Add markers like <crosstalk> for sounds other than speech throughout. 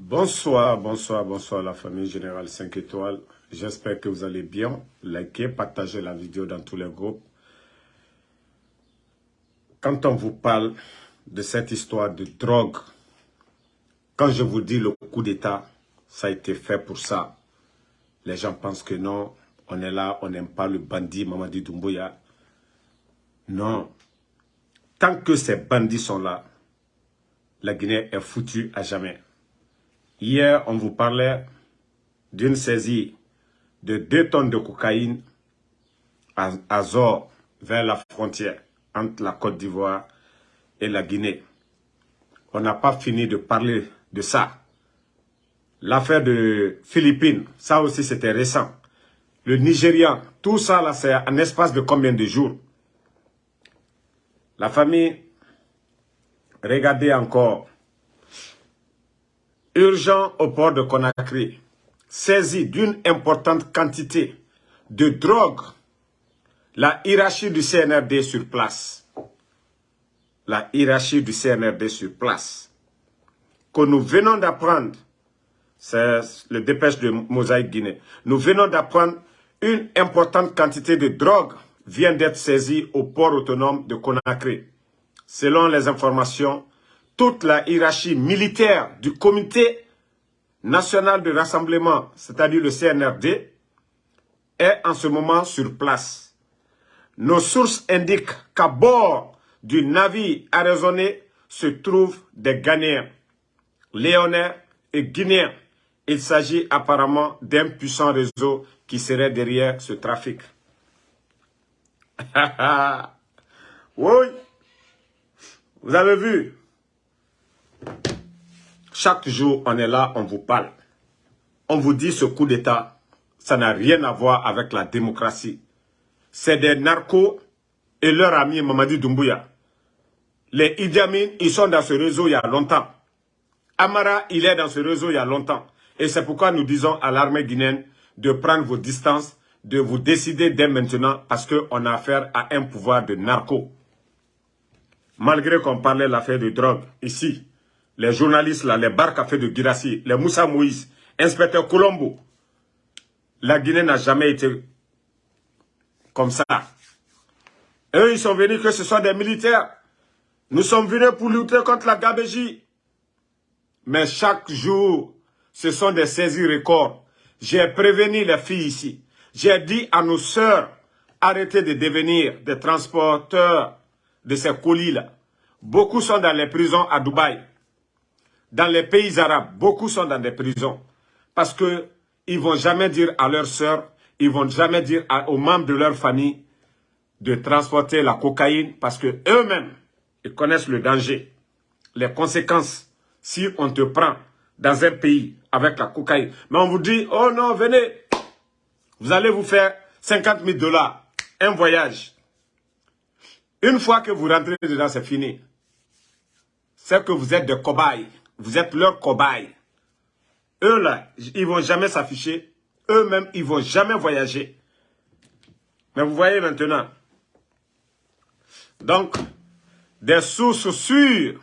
Bonsoir, bonsoir, bonsoir la famille Générale 5 étoiles. J'espère que vous allez bien. Likez, partagez la vidéo dans tous les groupes. Quand on vous parle de cette histoire de drogue, quand je vous dis le coup d'État, ça a été fait pour ça. Les gens pensent que non, on est là, on n'aime pas le bandit Mamadi Doumbouya. Non. Tant que ces bandits sont là, la Guinée est foutue à jamais. Hier, on vous parlait d'une saisie de 2 tonnes de cocaïne à Zor, vers la frontière entre la Côte d'Ivoire et la Guinée. On n'a pas fini de parler de ça. L'affaire de Philippines, ça aussi c'était récent. Le Nigérian, tout ça là c'est un espace de combien de jours? La famille, regardez encore urgent au port de Conakry, saisi d'une importante quantité de drogue, la hiérarchie du CNRD sur place. La hiérarchie du CNRD sur place. Que nous venons d'apprendre, c'est le dépêche de Mosaïque Guinée, nous venons d'apprendre une importante quantité de drogue vient d'être saisie au port autonome de Conakry. Selon les informations toute la hiérarchie militaire du comité national de rassemblement, c'est-à-dire le CNRD, est en ce moment sur place. Nos sources indiquent qu'à bord du navire arraisonné se trouvent des Ghanéens, Léonais et Guinéens. Il s'agit apparemment d'un puissant réseau qui serait derrière ce trafic. <laughs> oui, vous avez vu, chaque jour, on est là, on vous parle. On vous dit ce coup d'État, ça n'a rien à voir avec la démocratie. C'est des narcos et leur ami Mamadi Doumbouya. Les Idi ils sont dans ce réseau il y a longtemps. Amara, il est dans ce réseau il y a longtemps. Et c'est pourquoi nous disons à l'armée guinéenne de prendre vos distances, de vous décider dès maintenant parce qu'on a affaire à un pouvoir de narco. Malgré qu'on parlait de l'affaire de drogue ici, les journalistes, là, les fait de Girassi, les Moussa Moïse, inspecteur Colombo, la Guinée n'a jamais été comme ça. Eux, ils sont venus que ce sont des militaires. Nous sommes venus pour lutter contre la gabégie. Mais chaque jour, ce sont des saisies records. J'ai prévenu les filles ici. J'ai dit à nos sœurs, arrêtez de devenir des transporteurs de ces colis-là. Beaucoup sont dans les prisons à Dubaï dans les pays arabes, beaucoup sont dans des prisons parce qu'ils ne vont jamais dire à leurs sœurs, ils ne vont jamais dire aux membres de leur famille de transporter la cocaïne parce que eux-mêmes, ils connaissent le danger, les conséquences si on te prend dans un pays avec la cocaïne. Mais on vous dit, oh non, venez, vous allez vous faire 50 000 dollars, un voyage. Une fois que vous rentrez dedans, c'est fini. C'est que vous êtes des cobayes. Vous êtes leur cobaye. Eux là, ils vont jamais s'afficher. Eux-mêmes, ils vont jamais voyager. Mais vous voyez maintenant. Donc, des sources sûres,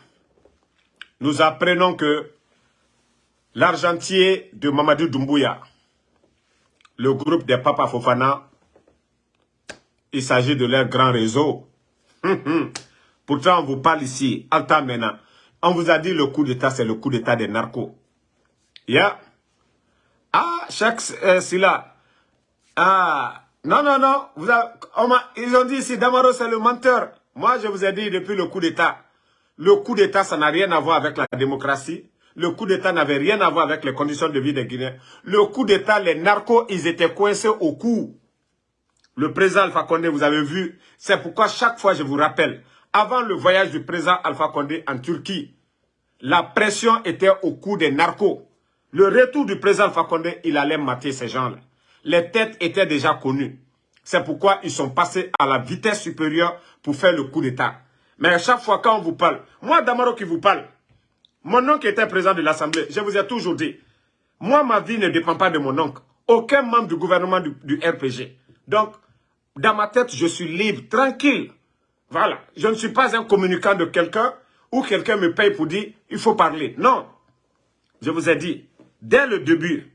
nous apprenons que l'argentier de Mamadou Doumbouya, le groupe des Papa Fofana, il s'agit de leur grand réseau. Pourtant, on vous parle ici, Alta Mena. On vous a dit le coup d'État, c'est le coup d'État des narcos. Yeah. Ah, chaque euh, là. Ah, non, non, non. Vous ils ont dit ici, Damaro, c'est le menteur. Moi, je vous ai dit depuis le coup d'État. Le coup d'État, ça n'a rien à voir avec la démocratie. Le coup d'État n'avait rien à voir avec les conditions de vie des Guinéens. Le coup d'État, les narcos, ils étaient coincés au cou. Le président Alpha Condé, vous avez vu. C'est pourquoi chaque fois, je vous rappelle, avant le voyage du président Alpha Condé en Turquie, la pression était au cou des narcos. Le retour du président Condé, il allait mater ces gens-là. Les têtes étaient déjà connues. C'est pourquoi ils sont passés à la vitesse supérieure pour faire le coup d'État. Mais à chaque fois quand on vous parle, moi Damaro qui vous parle, mon oncle était président de l'Assemblée, je vous ai toujours dit, moi ma vie ne dépend pas de mon oncle. Aucun membre du gouvernement du, du RPG. Donc, dans ma tête, je suis libre, tranquille. Voilà. Je ne suis pas un communicant de quelqu'un ou quelqu'un me paye pour dire, il faut parler. Non. je vous ai dit, dès le début,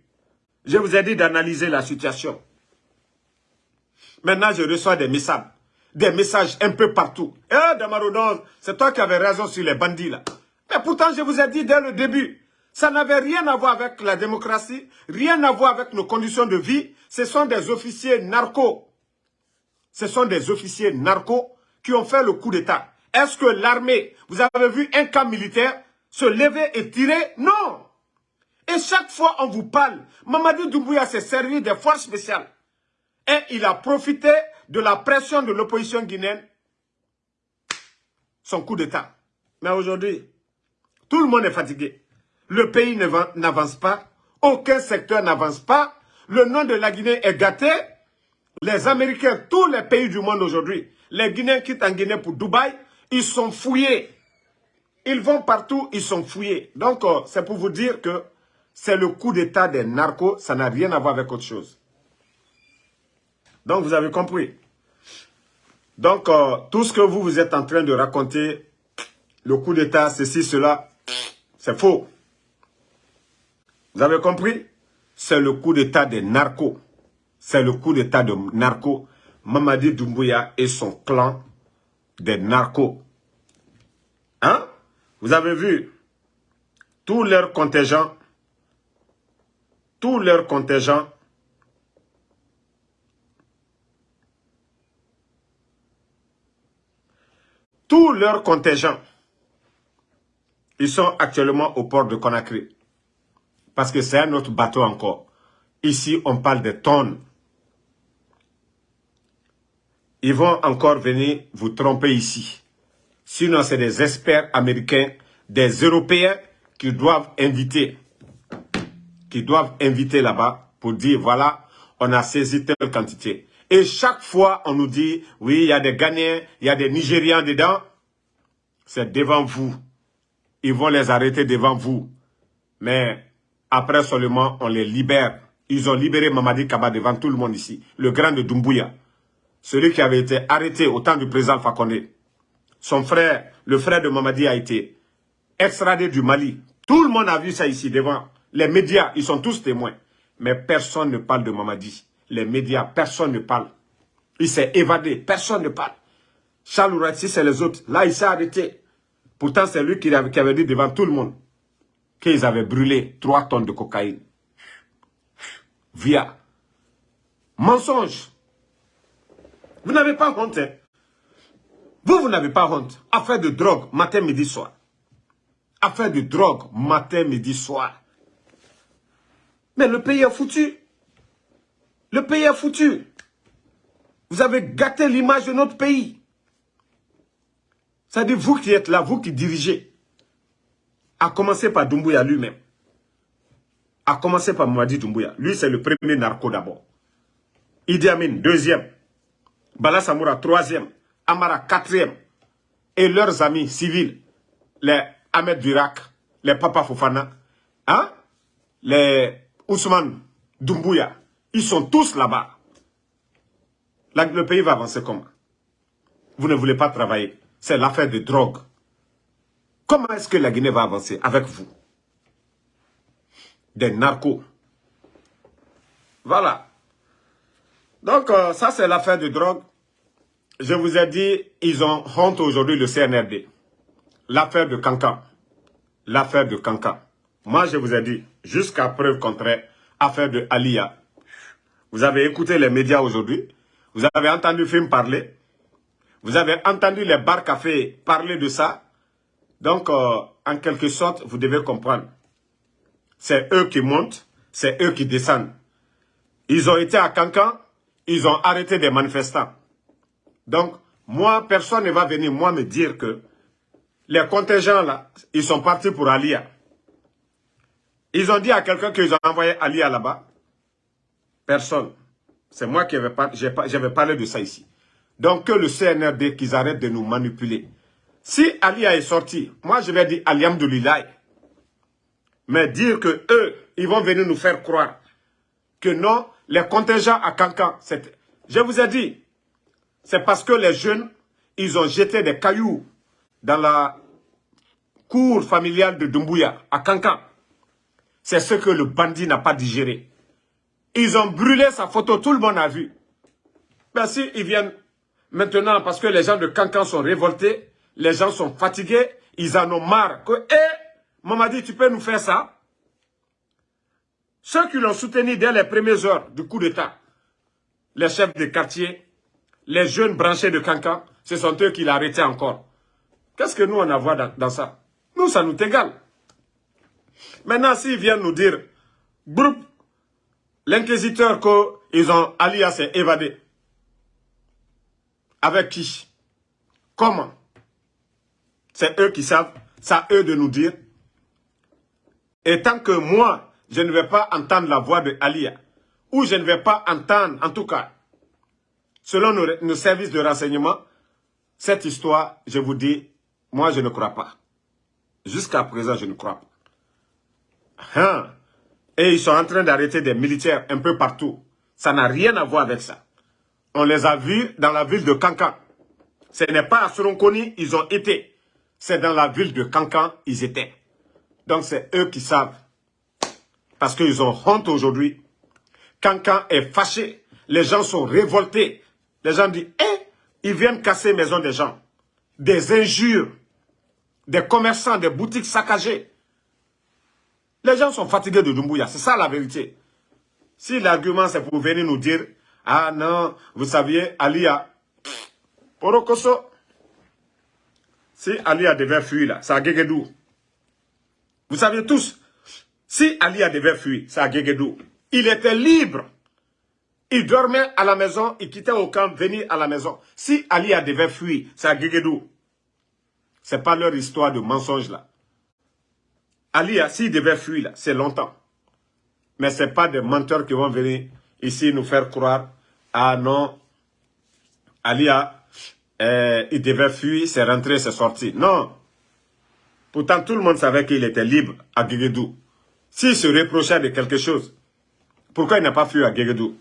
je vous ai dit d'analyser la situation. Maintenant, je reçois des messages, des messages un peu partout. Eh, Damaro, c'est toi qui avais raison sur les bandits là. Mais pourtant, je vous ai dit dès le début, ça n'avait rien à voir avec la démocratie, rien à voir avec nos conditions de vie. Ce sont des officiers narcos. Ce sont des officiers narcos qui ont fait le coup d'État. Est-ce que l'armée, vous avez vu un camp militaire se lever et tirer? Non Et chaque fois on vous parle, Mamadou Doumbouya s'est servi des forces spéciales. Et il a profité de la pression de l'opposition guinéenne, son coup d'État. Mais aujourd'hui, tout le monde est fatigué. Le pays n'avance pas. Aucun secteur n'avance pas. Le nom de la Guinée est gâté. Les Américains, tous les pays du monde aujourd'hui, les Guinéens quittent en Guinée pour Dubaï, ils sont fouillés. Ils vont partout, ils sont fouillés. Donc, euh, c'est pour vous dire que c'est le coup d'état des narcos, ça n'a rien à voir avec autre chose. Donc, vous avez compris. Donc, euh, tout ce que vous, vous êtes en train de raconter, le coup d'état, ceci, cela, c'est faux. Vous avez compris? C'est le coup d'état des narcos. C'est le coup d'état de narcos. Mamadi Doumbouya et son clan des narcos. Hein? Vous avez vu tous leurs contingents, tous leurs contingents tous leurs contingents, ils sont actuellement au port de Conakry. Parce que c'est un autre bateau encore. Ici, on parle de tonnes. Ils vont encore venir vous tromper ici. Sinon, c'est des experts américains, des Européens qui doivent inviter. Qui doivent inviter là-bas pour dire, voilà, on a saisi telle quantité. Et chaque fois, on nous dit, oui, il y a des Ghanéens, il y a des Nigérians dedans. C'est devant vous. Ils vont les arrêter devant vous. Mais après seulement, on les libère. Ils ont libéré Mamadi Kaba devant tout le monde ici. Le grand de Doumbouya. Celui qui avait été arrêté au temps du président Fakonde. Son frère, le frère de Mamadi a été extradé du Mali. Tout le monde a vu ça ici devant. Les médias, ils sont tous témoins. Mais personne ne parle de Mamadi. Les médias, personne ne parle. Il s'est évadé, personne ne parle. Charles si c'est les autres. Là, il s'est arrêté. Pourtant, c'est lui qui avait, qui avait dit devant tout le monde qu'ils avaient brûlé 3 tonnes de cocaïne. Via mensonge. Vous n'avez pas honte. Hein? Vous, vous n'avez pas honte. Affaire de drogue, matin, midi, soir. Affaire de drogue, matin, midi, soir. Mais le pays est foutu. Le pays est foutu. Vous avez gâté l'image de notre pays. C'est-à-dire vous qui êtes là, vous qui dirigez. A commencer par Doumbouya lui-même. A commencer par Mwadi Doumbouya. Lui, c'est le premier narco d'abord. Idi Amin, deuxième. Bala Samoura, troisième. Amara, quatrième. Et leurs amis civils, les Ahmed Durak, les Papa Fofana, hein? les Ousmane Doumbouya, ils sont tous là-bas. Le pays va avancer comment? Vous ne voulez pas travailler. C'est l'affaire de drogue. Comment est-ce que la Guinée va avancer avec vous? Des narcos. Voilà. Donc, euh, ça, c'est l'affaire de drogue. Je vous ai dit, ils ont honte aujourd'hui le CNRD. L'affaire de Cancan. L'affaire de Cancan. Moi, je vous ai dit, jusqu'à preuve contraire, affaire de Alia. Vous avez écouté les médias aujourd'hui. Vous avez entendu film parler. Vous avez entendu les bars cafés parler de ça. Donc, euh, en quelque sorte, vous devez comprendre. C'est eux qui montent, c'est eux qui descendent. Ils ont été à Cancan, ils ont arrêté des manifestants. Donc, moi, personne ne va venir, moi, me dire que les contingents, là, ils sont partis pour Alia. Ils ont dit à quelqu'un qu'ils ont envoyé Alia là-bas. Personne. C'est moi qui vais, parler de ça ici. Donc, que le CNRD, qu'ils arrêtent de nous manipuler. Si Alia est sorti, moi, je vais dire Aliam de Mais dire que eux, ils vont venir nous faire croire que non, les contingents à Cancan, je vous ai dit, c'est parce que les jeunes, ils ont jeté des cailloux dans la cour familiale de Dumbuya, à Cancan. C'est ce que le bandit n'a pas digéré. Ils ont brûlé sa photo, tout le monde a vu. Ben si, ils viennent maintenant parce que les gens de Cancan sont révoltés, les gens sont fatigués, ils en ont marre. Que, eh, Mamadi, tu peux nous faire ça? Ceux qui l'ont soutenu dès les premières heures du coup d'État, les chefs de quartier, les jeunes branchés de Cancan, ce sont eux qui arrêté encore. Qu'est-ce que nous on a dans, ça? Nous, ça nous égale. Maintenant, s'ils viennent nous dire, groupe, l'inquisiteur qu'ils ont, alias s'est évadé. Avec qui? Comment? C'est eux qui savent, c'est à eux de nous dire. Et tant que moi, je ne vais pas entendre la voix de Alia, ou je ne vais pas entendre, en tout cas, selon nos, services de renseignement, cette histoire, je vous dis, moi je ne crois pas. Jusqu'à présent, je ne crois pas. Hein? Et ils sont en train d'arrêter des militaires un peu partout. Ça n'a rien à voir avec ça. On les a vus dans la ville de Cancan. Ce n'est pas à Soronconi, ils ont été. C'est dans la ville de Cancan, ils étaient. Donc c'est eux qui savent. Parce qu'ils ont honte aujourd'hui. Cancan est fâché. Les gens sont révoltés. Les gens disent, eh, ils viennent casser maison des gens. Des injures. Des commerçants, des boutiques saccagées. Les gens sont fatigués de Dumbuya. C'est ça la vérité. Si l'argument c'est pour venir nous dire ah non, vous saviez, Alia, Porokoso, si Alia devait fuir là, c'est à Gegedou. Vous savez tous, si Alia devait fuir, c'est à Gegedou. Il était libre. Il dormait à la maison, il quittait au camp, venir à la maison. Si Alia devait fuir, c'est à Gegedou. C'est pas leur histoire de mensonge là. Alia, s'il devait fuir c'est longtemps. Mais ce n'est pas des menteurs qui vont venir ici nous faire croire, ah non, Alia, euh, il devait fuir, c'est rentré, c'est sorti. Non. Pourtant, tout le monde savait qu'il était libre à Guéguédou. S'il se reprochait de quelque chose, pourquoi il n'a pas fui à Guéguédou?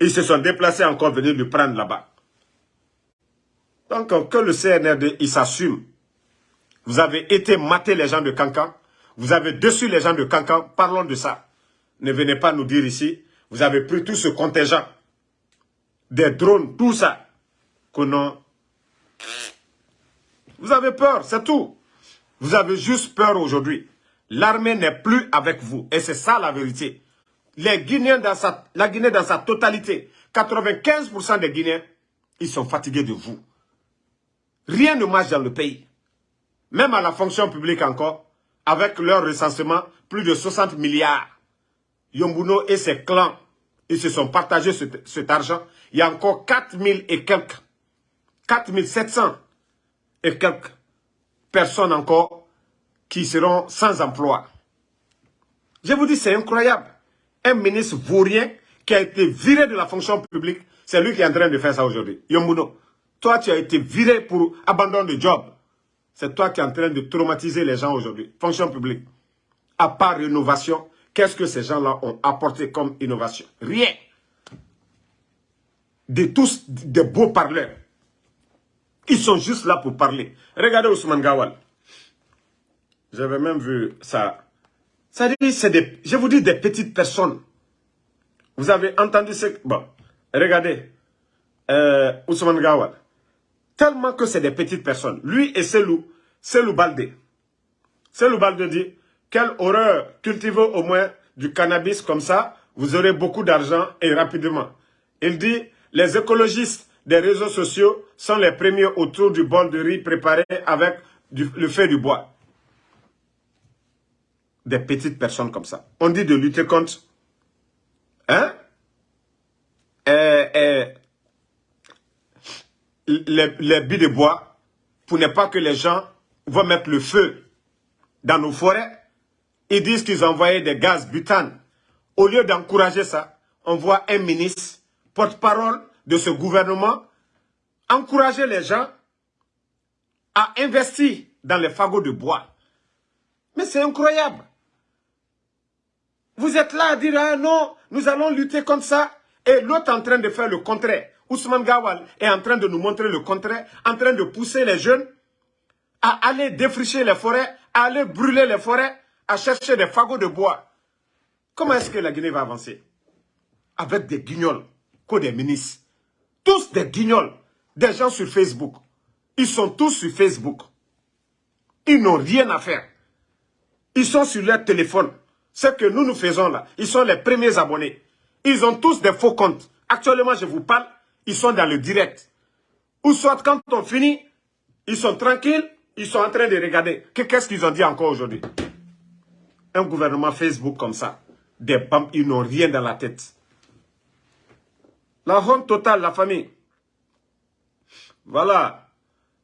Ils se sont déplacés encore venir le prendre là-bas. Donc, que le CNRD, il s'assume. Vous avez été mater les gens de Cancan. Vous avez dessus les gens de Cancan. Parlons de ça. Ne venez pas nous dire ici vous avez pris tout ce contingent, des drones, tout ça, que non. Vous avez peur, c'est tout. Vous avez juste peur aujourd'hui. L'armée n'est plus avec vous. Et c'est ça la vérité. Les Guinéens, dans sa, la Guinée dans sa totalité, 95% des Guinéens, ils sont fatigués de vous. Rien ne marche dans le pays. Même à la fonction publique encore, avec leur recensement, plus de 60 milliards. Yombuno et ses clans, ils se sont partagés cet, argent. Il y a encore 4000 et quelques, 4700 et quelques personnes encore qui seront sans emploi. Je vous dis, c'est incroyable. Un ministre vaurien qui a été viré de la fonction publique, c'est lui qui est en train de faire ça aujourd'hui. Yombuno, toi tu as été viré pour abandon de job. C'est toi qui es en train de traumatiser les gens aujourd'hui. Fonction publique. À part rénovation, Qu'est-ce que ces gens-là ont apporté comme innovation? Rien. De tous des beaux parleurs. Ils sont juste là pour parler. Regardez Ousmane Gawal. J'avais même vu ça. Ça dit, c'est des, je vous dis des petites personnes. Vous avez entendu ce... Bon, regardez. Euh, Ousmane Gawal. Tellement que c'est des petites personnes. Lui et Selou, Selou Balde. Selou Balde dit, quelle horreur Cultivez au moins du cannabis comme ça, vous aurez beaucoup d'argent et rapidement. Il dit, les écologistes des réseaux sociaux sont les premiers autour du bol de riz préparé avec le feu du bois. Des petites personnes comme ça. On dit de lutter contre... Hein? Les, les billes de bois pour ne pas que les gens vont mettre le feu dans nos forêts ils disent qu'ils envoyaient des gaz butane. Au lieu d'encourager ça, on voit un ministre, porte-parole de ce gouvernement, encourager les gens à investir dans les fagots de bois. Mais c'est incroyable. Vous êtes là à dire, ah non, nous allons lutter contre ça. Et l'autre en train de faire le contraire. Ousmane Gawal est en train de nous montrer le contraire, en train de pousser les jeunes à aller défricher les forêts, à aller brûler les forêts, à chercher des fagots de bois. Comment est-ce que la Guinée va avancer? Avec des guignols, quoi des ministres. Tous des guignols, des gens sur Facebook. Ils sont tous sur Facebook. Ils n'ont rien à faire. Ils sont sur leur téléphone. Ce que nous nous faisons là, ils sont les premiers abonnés. Ils ont tous des faux comptes. Actuellement, je vous parle, ils sont dans le direct. Ou soit quand on finit, ils sont tranquilles, ils sont en train de regarder. Qu'est-ce qu'ils ont dit encore aujourd'hui? Un gouvernement Facebook comme ça, des bambes, ils n'ont rien dans la tête. La honte totale, la famille. Voilà.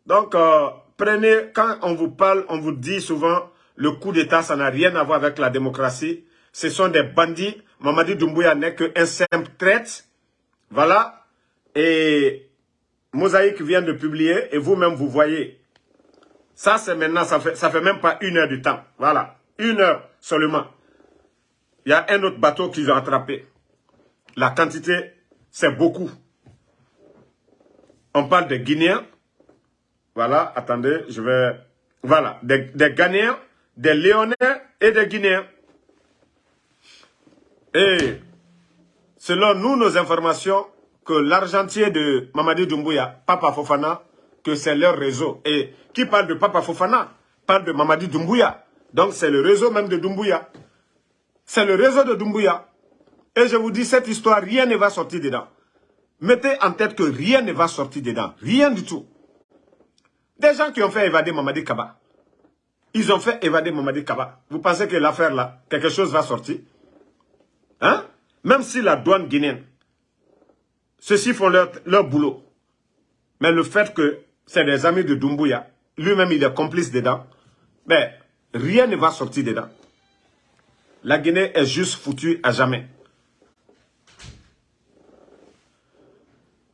Donc, euh, prenez, quand on vous parle, on vous dit souvent, le coup d'État, ça n'a rien à voir avec la démocratie. Ce sont des bandits. Mamadi Doumbouya n'est qu'un simple traite. Voilà. Et Mosaïque vient de publier, et vous-même, vous voyez. Ça, c'est maintenant, ça fait, fait même pas une heure du temps. Voilà. Une heure seulement. Il y a un autre bateau qu'ils ont attrapé. La quantité, c'est beaucoup. On parle des Guinéens. Voilà, attendez, je vais... Voilà, des, des Ghanéens, des Léonais et des Guinéens. Et selon nous, nos informations, que l'argentier de Mamadi Doumbouya, Papa Fofana, que c'est leur réseau. Et qui parle de Papa Fofana parle de Mamadi Doumbouya. Donc c'est le réseau même de Doumbouya. C'est le réseau de Doumbouya. Et je vous dis, cette histoire, rien ne va sortir dedans. Mettez en tête que rien ne va sortir dedans. Rien du tout. Des gens qui ont fait évader Mamadi Kaba. Ils ont fait évader Mamadi Kaba. Vous pensez que l'affaire là, quelque chose va sortir? Hein? Même si la douane guinéenne ceux-ci font leur, boulot. Mais le fait que c'est des amis de Doumbouya, lui-même il est complice dedans, mais rien ne va sortir dedans. La Guinée est juste foutue à jamais.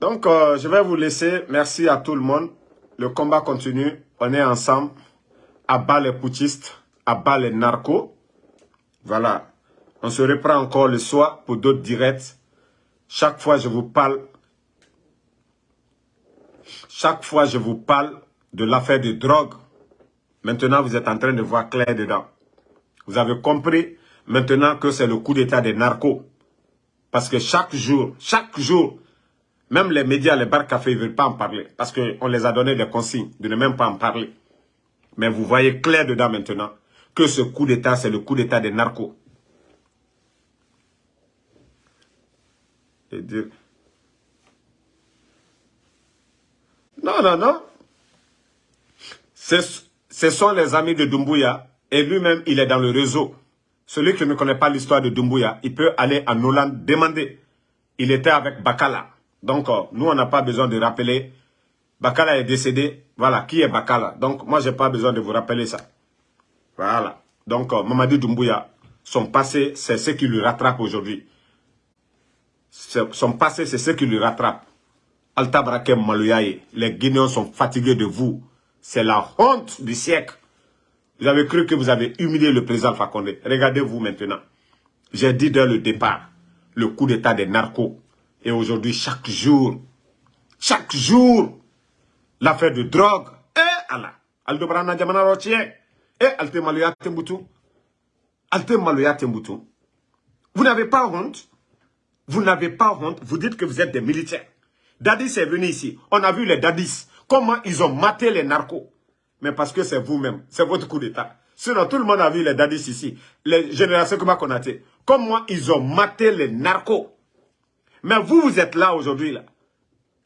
Donc, euh, je vais vous laisser. Merci à tout le monde. Le combat continue. On est ensemble. À les putschistes, à bas les narcos. Voilà. On se reprend encore le soir pour d'autres directs. Chaque fois, je vous parle, chaque fois, je vous parle de l'affaire de drogue. Maintenant, vous êtes en train de voir clair dedans. Vous avez compris maintenant que c'est le coup d'état des narcos. Parce que chaque jour, chaque jour, même les médias, les bars cafés ne veulent pas en parler. Parce qu'on les a donné des consignes de ne même pas en parler. Mais vous voyez clair dedans maintenant que ce coup d'état, c'est le coup d'état des narcos. Non, non, non. Ce sont les amis de Dumbuya et lui-même, il est dans le réseau. Celui qui ne connaît pas l'histoire de Dumbuya, il peut aller en Hollande demander. Il était avec Bakala. Donc, euh, nous, on n'a pas besoin de rappeler. Bakala est décédé. Voilà, qui est Bakala? Donc, moi, je n'ai pas besoin de vous rappeler ça. Voilà. Donc, euh, Mamadi Doumbouya, son passé, c'est ce qui lui rattrape aujourd'hui son passé, c'est ce qui lui rattrape. Alta Brakem Malouyaye, les Guinéens sont fatigués de vous. C'est la honte du siècle. Vous avez cru que vous avez humilié le président Fakonde. Regardez-vous maintenant. J'ai dit dès le départ, le coup d'état des narcos. Et aujourd'hui, chaque jour, chaque jour, l'affaire de drogue. Eh Allah, Aldo Brana Jamana Rotier. Eh Alte Malouya Tembutu. Alte Malouya Tembutu. Vous n'avez pas honte? Vous n'avez pas honte, vous dites que vous êtes des militaires. Dadis est venu ici. On a vu les Dadis. Comment ils ont maté les narcos. Mais parce que c'est vous-même. C'est votre coup d'État. Sinon, tout le monde a vu les Dadis ici. Les générations que Konaté. Comment ils ont maté les narcos. Mais vous, vous êtes là aujourd'hui. là.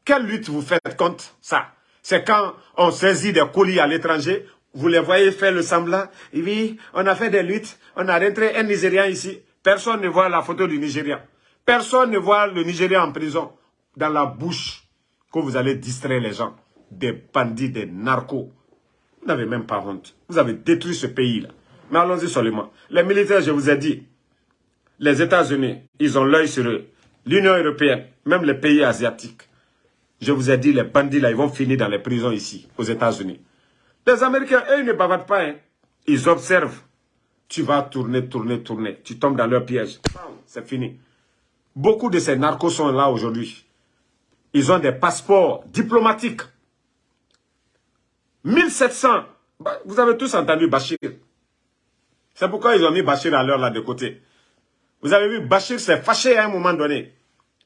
Quelle lutte vous faites contre ça? C'est quand on saisit des colis à l'étranger, vous les voyez faire le semblant. On a fait des luttes, on a rentré un Nigérian ici. Personne ne voit la photo du Nigérian. Personne ne voit le Nigeria en prison dans la bouche que vous allez distraire les gens. Des bandits, des narcos. Vous n'avez même pas honte. Vous avez détruit ce pays-là. Mais allons-y seulement. Les militaires, je vous ai dit, les États-Unis, ils ont l'œil sur eux. L'Union européenne, même les pays asiatiques. Je vous ai dit, les bandits là, ils vont finir dans les prisons ici, aux États-Unis. Les Américains, eux, ils ne bavardent pas. Hein. Ils observent. Tu vas tourner, tourner, tourner. Tu tombes dans leur piège. C'est fini. Beaucoup de ces narcos sont là aujourd'hui. Ils ont des passeports diplomatiques. 1700. Bah, vous avez tous entendu Bachir. C'est pourquoi ils ont mis Bachir à l'heure là de côté. Vous avez vu, Bachir s'est fâché à un moment donné.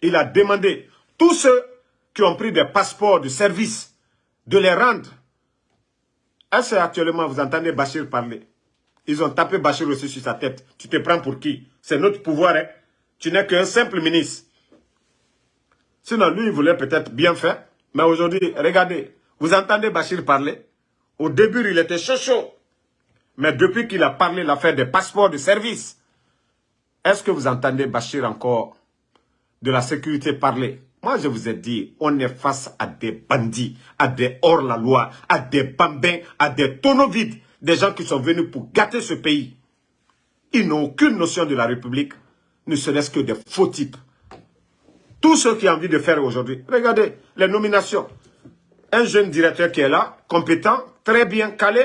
Il a demandé tous ceux qui ont pris des passeports de service de les rendre. Est-ce actuellement vous entendez Bachir parler? Ils ont tapé Bachir aussi sur sa tête. Tu te prends pour qui? C'est notre pouvoir. Hein? Tu n'es qu'un simple ministre. Sinon, lui, il voulait peut-être bien faire. Mais aujourd'hui, regardez, vous entendez Bachir parler? Au début, il était chaud chaud. Mais depuis qu'il a parlé l'affaire des passeports de service, est-ce que vous entendez Bachir encore de la sécurité parler? Moi, je vous ai dit, on est face à des bandits, à des hors-la-loi, à des bambins, à des tonneaux vides, des gens qui sont venus pour gâter ce pays. Ils n'ont aucune notion de la République, ne serait-ce que des faux types. Tous ceux qui ont envie de faire aujourd'hui, regardez les nominations. Un jeune directeur qui est là, compétent, très bien calé,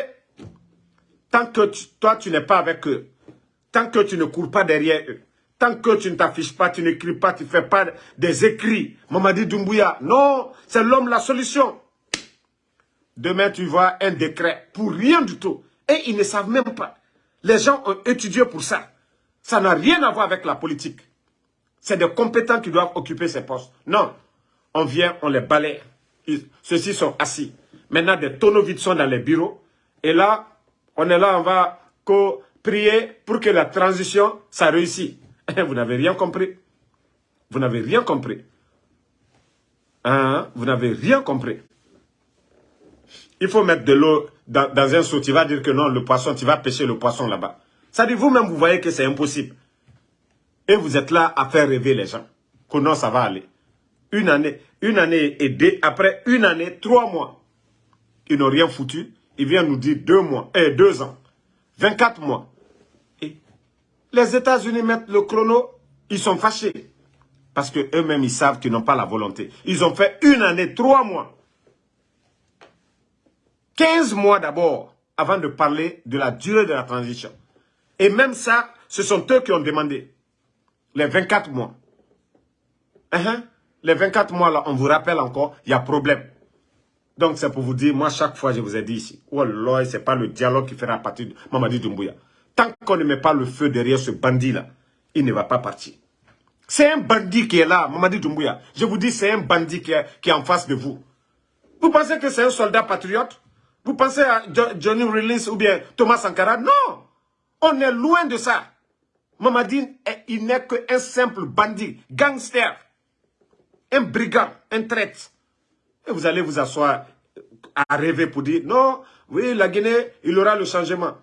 tant que toi tu n'es pas avec eux, tant que tu ne cours pas derrière eux, tant que tu ne t'affiches pas, tu n'écris pas, tu ne fais pas des écrits, Mamadi Doumbouya, non, c'est l'homme la solution. Demain, tu vois un décret pour rien du tout. Et ils ne savent même pas. Les gens ont étudié pour ça. Ça n'a rien à voir avec la politique. C'est des compétents qui doivent occuper ces postes. Non, on vient, on les balaye. Ceux-ci sont assis. Maintenant, des tonneaux vides sont dans les bureaux. Et là, on est là, on va prier pour que la transition, ça réussisse. Vous n'avez rien compris. Vous n'avez rien compris. Hein? Vous n'avez rien compris. Il faut mettre de l'eau dans, un seau. Tu vas dire que non, le poisson, tu vas pêcher le poisson là-bas. Ça dit, vous-même, vous voyez que c'est impossible. Et vous êtes là à faire rêver les gens. Que non, ça va aller. Une année, une année et deux, après une année, trois mois. Ils n'ont rien foutu. Ils viennent nous dire deux mois, et eh, deux ans, 24 mois. Les États-Unis mettent le chrono, ils sont fâchés. Parce qu'eux-mêmes, ils savent qu'ils n'ont pas la volonté. Ils ont fait une année, trois mois. 15 mois d'abord, avant de parler de la durée de la transition. Et même ça, ce sont eux qui ont demandé les 24 mois. Uh-huh. Les 24 mois là, on vous rappelle encore, il y a problème. Donc c'est pour vous dire, moi chaque fois je vous ai dit ici, oh là, c'est pas le dialogue qui fera partir de Mamadi Doumbouya. Tant qu'on ne met pas le feu derrière ce bandit là, il ne va pas partir. C'est un bandit qui est là, Mamadi Doumbouya. Je vous dis, c'est un bandit qui est, qui est en face de vous. Vous pensez que c'est un soldat patriote? Vous pensez à Johnny Rawlings ou bien Thomas Sankara? Non On est loin de ça. Mamadi, il n'est qu'un simple bandit, gangster, un brigand, un traître. Et vous allez vous asseoir à rêver pour dire, non, oui, la Guinée, il aura le changement.